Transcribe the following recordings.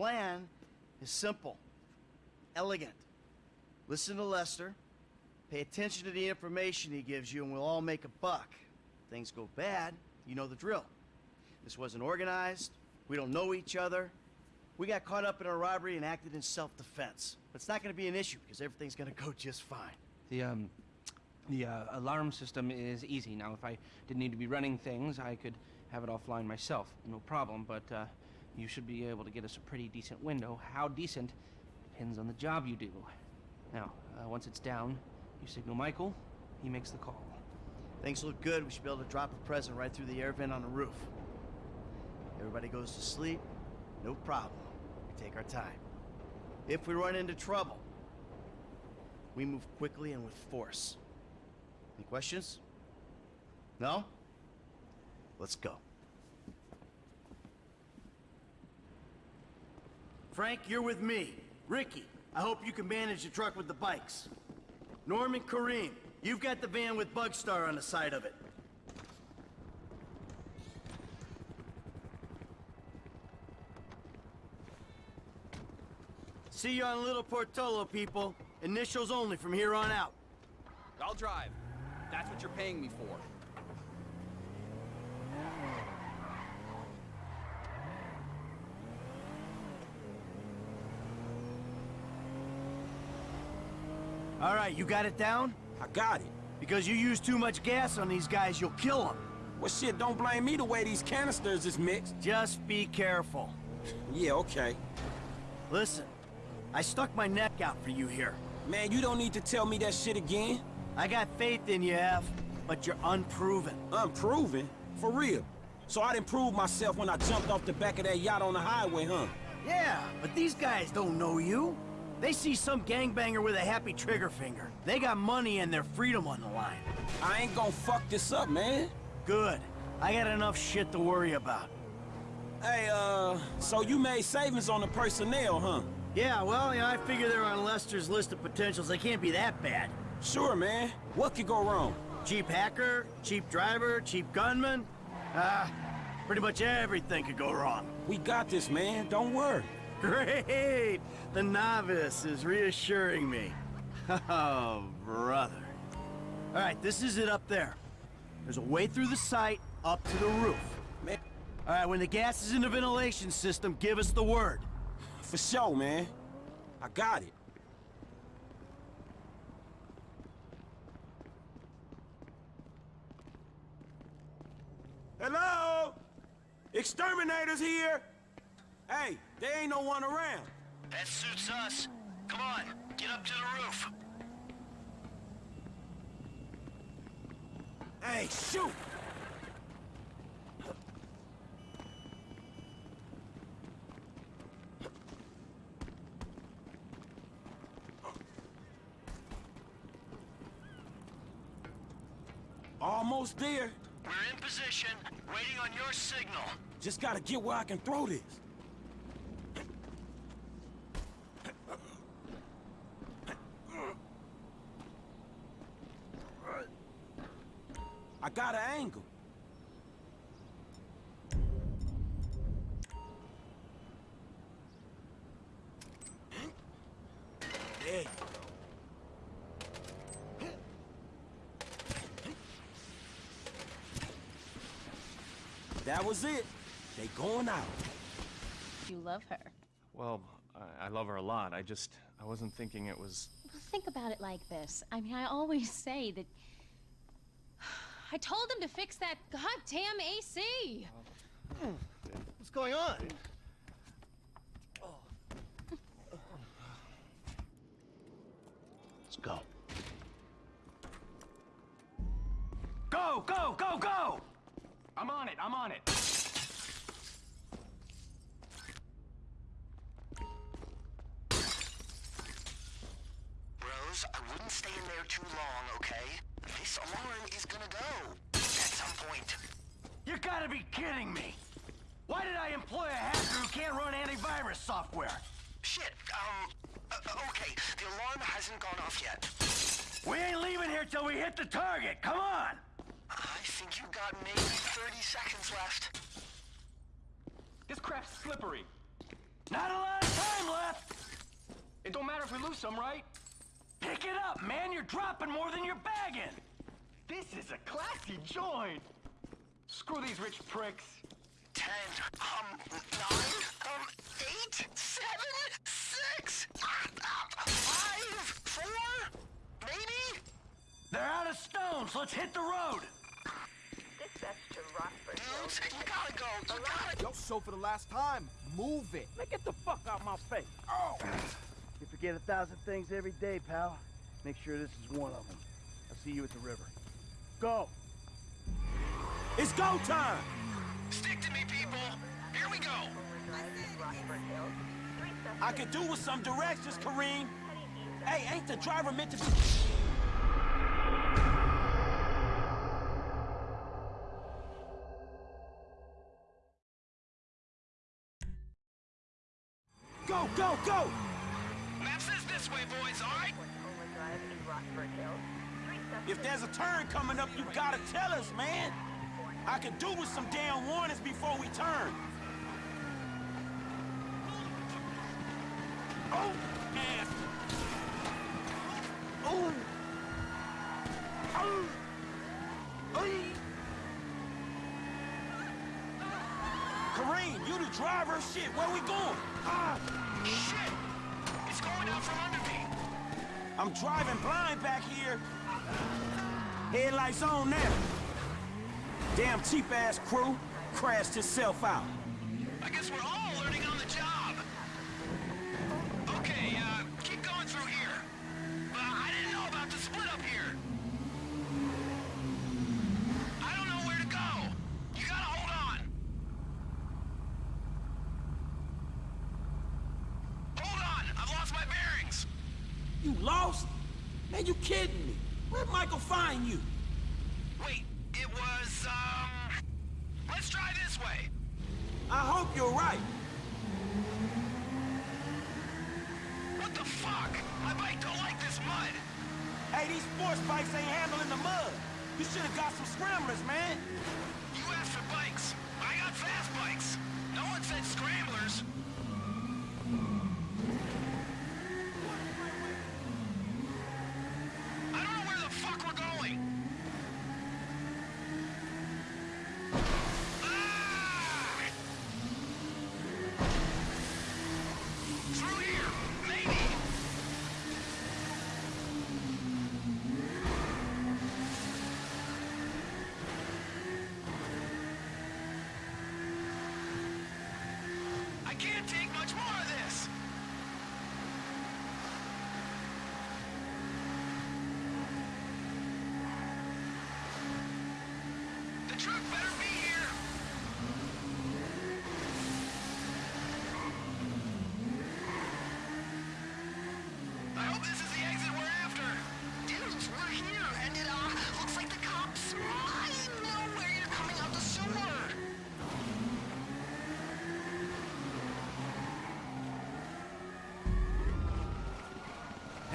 plan is simple, elegant. Listen to Lester, pay attention to the information he gives you, and we'll all make a buck. If things go bad, you know the drill. This wasn't organized, we don't know each other. We got caught up in a robbery and acted in self-defense. But it's not gonna be an issue, because everything's gonna go just fine. The, um, the uh, alarm system is easy. Now, if I didn't need to be running things, I could have it offline myself. No problem, but uh, you should be able to get us a pretty decent window. How decent depends on the job you do. Now, uh, once it's down, you signal Michael, he makes the call. Things look good, we should be able to drop a present right through the air vent on the roof. Everybody goes to sleep, no problem. We take our time. If we run into trouble, we move quickly and with force. Any questions? No? Let's go. Frank, you're with me. Rickie, I hope you can manage the truck with the bikes. Norman, Karim, you've got the van with Bugstar on the side of it. See you on Little Portola, people. Initials only from here on out. I'll drive. That's what you're paying me for. All right, you got it down? I got it. Because you use too much gas on these guys, you'll kill them. Well, shit, don't blame me the way these canisters is mixed. Just be careful. Yeah, okay. Listen, I stuck my neck out for you here. Man, you don't need to tell me that shit again. I got faith in you, F, but you're unproven. Unproven? For real? So I didn't prove myself when I jumped off the back of that yacht on the highway, huh? Yeah, but these guys don't know you. They see some gangbanger with a happy trigger finger. They got money and their freedom on the line. I ain't gonna fuck this up, man. Good. I got enough shit to worry about. Hey, uh, so you made savings on the personnel, huh? Yeah, well, I figure they're on Lester's list of potentials. They can't be that bad. Sure, man. What could go wrong? Cheap hacker, cheap driver, cheap gunman. Ah, uh, pretty much everything could go wrong. We got this, man. Don't worry. Great! The novice is reassuring me. Oh, brother. All right, this is it up there. There's a way through the site up to the roof. Man. All right, when the gas is in the ventilation system, give us the word. For sure, man. I got it. Hello? Exterminators here! Hey, there ain't no one around. That suits us. Come on, get up to the roof. Hey, shoot! Almost there. We're in position, waiting on your signal. Just gotta get where I can throw this. I got an angle. There you go. That was it. They going out. You love her. Well, I, I love her a lot. I just, I wasn't thinking it was... Well, think about it like this. I mean, I always say that... I told him to fix that goddamn AC! What's going on? Let's go. Go, go, go, go! I'm on it, I'm on it! Rose, I wouldn't stay in there too long, okay? This alarm is gonna go. At some point. You gotta be kidding me! Why did I employ a hacker who can't run antivirus software? Shit, um... Uh, okay, the alarm hasn't gone off yet. We ain't leaving here till we hit the target, come on! I think you got maybe 30 seconds left. This crap's slippery. Not a lot of time left. It don't matter if we lose some, right? Pick it up, man. You're dropping more than you're bagging. This is a classy joint. Screw these rich pricks. Ten, um, nine, um, eight, seven, six, five, four, maybe? They're out of stones. Let's hit the road. Dispatch to Rockford Hills. Dudes, you gotta go. You gotta Yo, so for the last time, move it. Man, get the fuck out my face. You forget a thousand things every day, pal. Make sure this is one of them. I'll see you at the river. Go! It's go time. Stick to me, people. Here we go. Drive in Rockford Hills. Three suspects I could do with some directions, Karim. Hey, ain't the driver meant to be... Go, go, go! Map says this way, boys, all right? Homer Drive in Rockford Hills. Three suspects If there's a turn coming up, you gotta tell us, man. I could do with some damn warnings before we turn. Oh, man. Oh. Oh. Ay. Karim, you the driver? Shit, where we going? Ah. Shit! Out from under me. I'm driving blind back here. Headlights on now. Damn cheap-ass crew crashed itself out. I guess we're all learning on the job. Okay, uh, keep going through here. But I didn't know about the split up here. I don't know where to go. You gotta hold on. Hold on, I've lost my bearings. You lost? Man, you kidding me? Where'd Michael find you? Wait, it was, um... Let's try this way. I hope you're right. What the fuck? My bike don't like this mud. Hey, these sports bikes ain't handling the mud. You should have got some scramblers, man. You asked for bikes. I got fast bikes. No one said scramblers.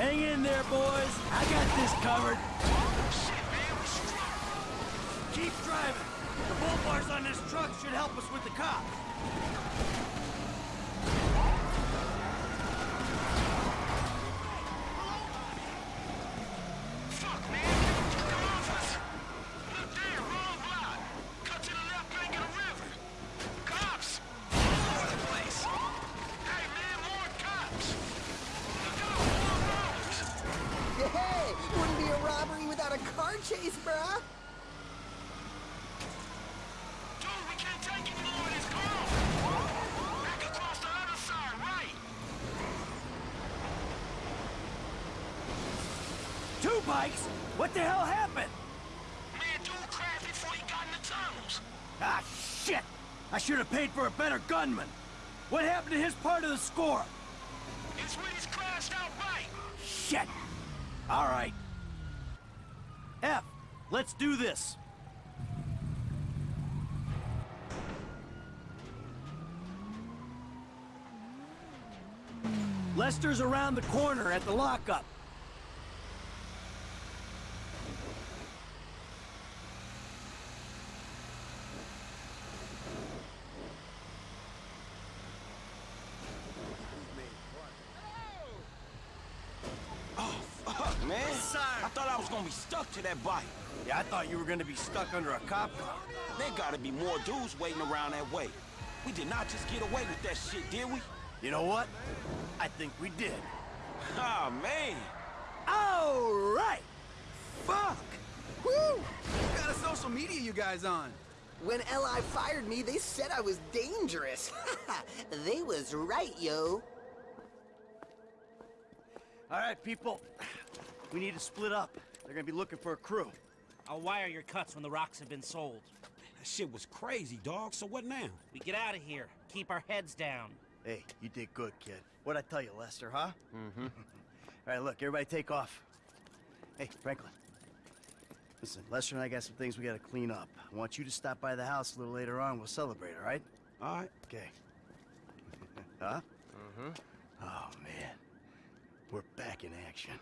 Hang in there, boys. I got this covered. Oh, shit, man, we struck. Keep driving. The bull bars on this truck should help us with the cops. Fuck, man! Come off us! Look there, wrong block! Cut to the left bank of the river! Cops! All over the place! Hey, man, more cops! Look out, more roads! Hey, wouldn't be a robbery without a car chase, bruh. Dude, we can't take any more of this car! Back across the other side, right! Two bikes? What the hell happened? Man, dude crashed before he got in the tunnels! Ah, shit! I should have paid for a better gunman. What happened to his part of the score? It's when he's crashed out right! Shit! All right. Let's do this. Lester's around the corner at the lockup. thought I was gonna be stuck to that bike. Yeah, I thought you were gonna be stuck under a cop car. There gotta be more dudes waiting around that way. We did not just get away with that shit, did we? You know what? I think we did. Ah, man. All right. Fuck. Woo! What kind of social media you guys on? When LI fired me, they said I was dangerous. they was right, yo. All right, people. We need to split up. They're gonna be looking for a crew. I'll wire your cuts when the rocks have been sold. That shit was crazy, dog. So what now? We get out of here. Keep our heads down. Hey, you did good, kid. What'd I tell you, Lester, huh? Mm-hmm. All right, look, everybody take off. Hey, Franklin. Listen, Lester and I got some things we gotta clean up. I want you to stop by the house a little later on. We'll celebrate, all right? All right. Okay. huh? Mm-hmm. Oh, man. We're back in action.